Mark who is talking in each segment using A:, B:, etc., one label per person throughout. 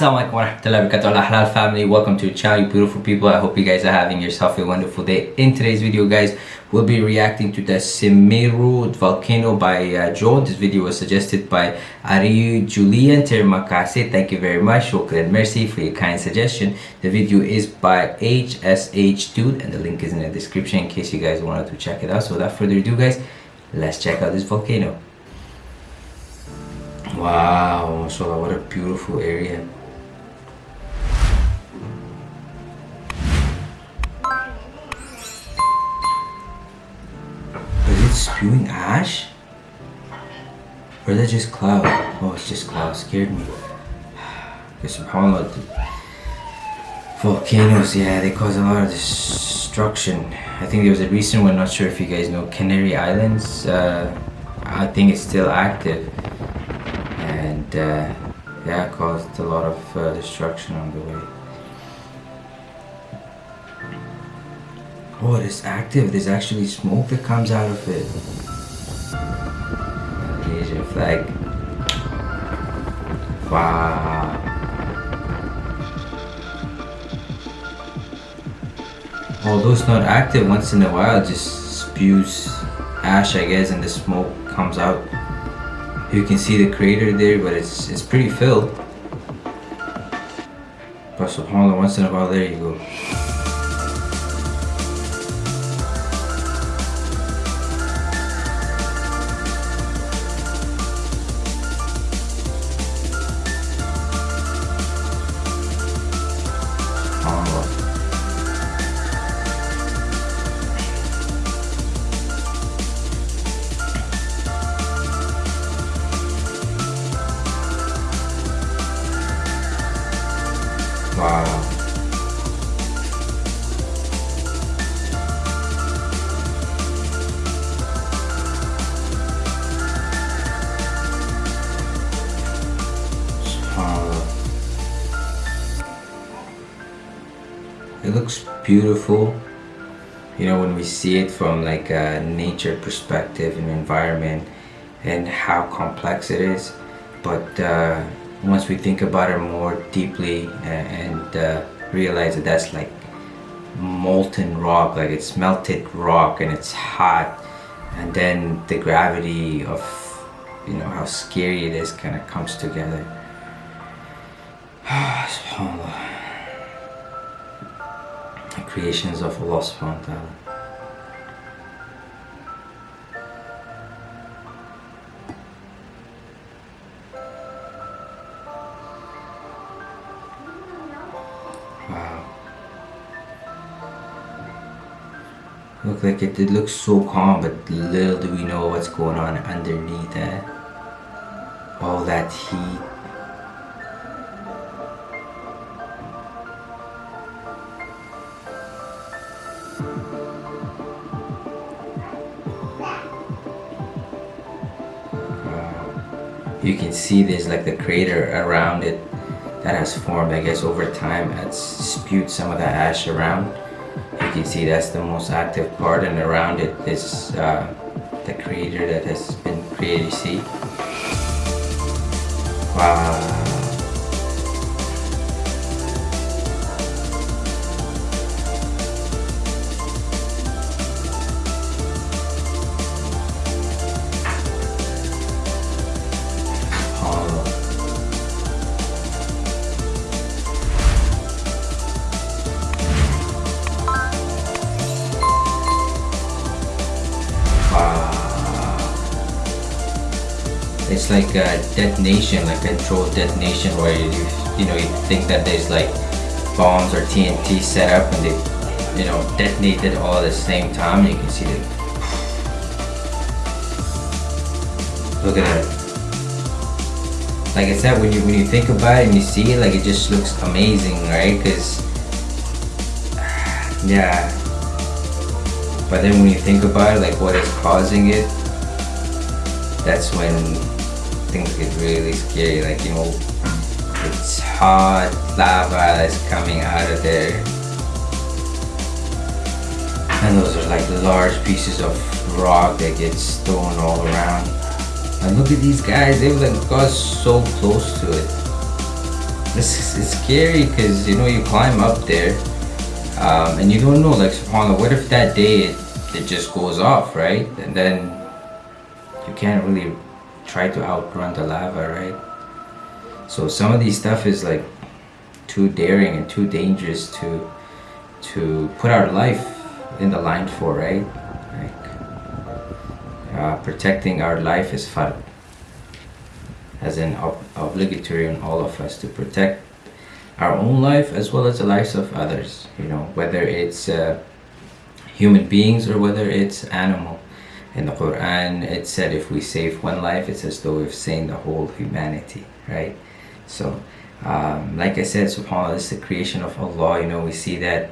A: Assalamualaikum warahmatullahi wabarakatuh halal family welcome to the channel you beautiful people. I hope you guys are having yourself a wonderful day. In today's video guys we'll be reacting to the Semeru volcano by uh, Joe. This video was suggested by Ariu Julian Termakase. Thank you very much. Shukran mercy for your kind suggestion. The video is by HSH Dude and the link is in the description in case you guys wanted to check it out. So without further ado guys let's check out this volcano. Wow, mashallah, what a beautiful area. It spewing ash? Or is that just cloud? Oh, it's just cloud. Scared me. Because subhanAllah, volcanoes, yeah, they cause a lot of destruction. I think there was a recent one, not sure if you guys know, Canary Islands. Uh, I think it's still active and uh, yeah caused a lot of uh, destruction on the way oh it is active. There's actually smoke that comes out of it. Asian flag. Wow. Although it's not active once in a while it just spews ash I guess and the smoke comes out. You can see the crater there, but it's it's pretty filled. But subhanAllah, once in a while, there you go. It looks beautiful, you know, when we see it from like a nature perspective and environment and how complex it is. But uh, once we think about it more deeply and, and uh, realize that that's like molten rock like it's melted rock and it's hot and then the gravity of you know how scary it is kind of comes together creations of Allah subhanahu wa ta'ala Look like it, it looks so calm, but little do we know what's going on underneath that. All that heat. You can see there's like the crater around it that has formed, I guess, over time. It's spewed some of the ash around you can see that's the most active part and around it is uh, the crater that has been created see wow like a detonation, like controlled detonation where you, you know, you think that there's like bombs or TNT set up and they, you know, detonated all at the same time. And you can see it. Look at that. Like I said, when you when you think about it and you see it, like it just looks amazing, right? Because yeah. But then when you think about it, like what is causing it, that's when things get really scary like you know it's hot lava that's coming out of there. And those are like large pieces of rock that gets thrown all around. And look at these guys they were like got so close to it. This is scary because you know you climb up there um, and you don't know like subhanallah what if that day it, it just goes off right? And then you can't really try to outrun the lava right? So some of these stuff is like too daring and too dangerous to to put our life in the line for right? Like uh, protecting our life is fard as an ob obligatory on all of us to protect our own life as well as the lives of others you know? Whether it's uh, human beings or whether it's animal in the Quran it said if we save one life it's as though we've saved the whole humanity right? So um, like I said subhanAllah it's the creation of Allah. You know we see that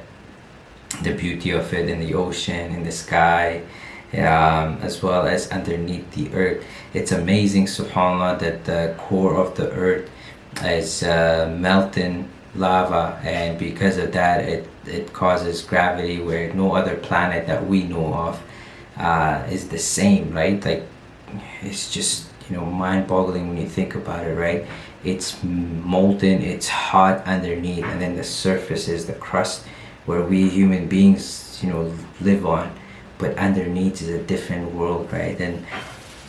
A: the beauty of it in the ocean in the sky um, as well as underneath the earth. It's amazing subhanallah that the core of the earth is uh, melting lava and because of that it it causes gravity where no other planet that we know of uh, is the same right? Like it's just you know mind-boggling when you think about it right? It's molten it's hot underneath and then the surface is the crust where we human beings you know live on but underneath is a different world right? And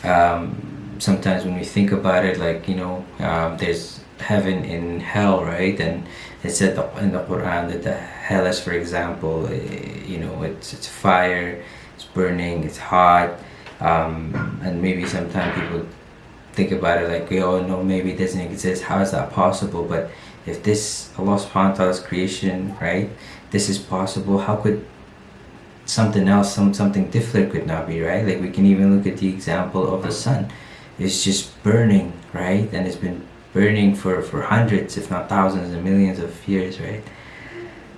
A: um, sometimes when we think about it like you know um, there's heaven and hell right? And it said in the Quran that the hellish for example eh, you know it's it's fire it's burning it's hot um, and maybe sometimes people think about it like oh no maybe it doesn't exist. How is that possible? But if this Allah subhanahu wa ta'ala's creation right this is possible how could something else some something different could not be right? Like we can even look at the example of the sun. It's just burning right? And it's been burning for for hundreds if not thousands and millions of years right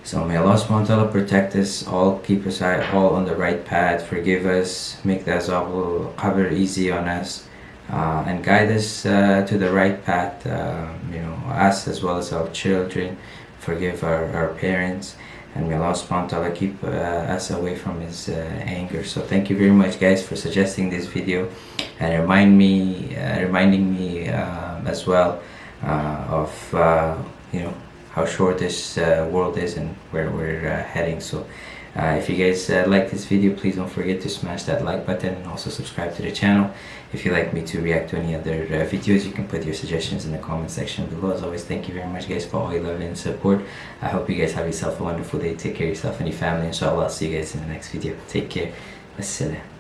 A: so may Allah subhanahu wa ta'ala protect us all keep us all on the right path forgive us make the azab qabr easy on us uh, and guide us uh, to the right path uh, you know us as well as our children forgive our, our parents and may Allah subhanahu wa ta'ala keep uh, us away from his uh, anger. So thank you very much guys for suggesting this video and remind me uh, reminding me as well of you know how short this world is and where we're heading so uh, if you guys uh, like this video, please don't forget to smash that like button and also subscribe to the channel. If you'd like me to react to any other uh, videos, you can put your suggestions in the comment section below. As always, thank you very much guys for all your love and support. I hope you guys have yourself a wonderful day. Take care of yourself and your family. Inshallah, I'll see you guys in the next video. Take care. Wassalam.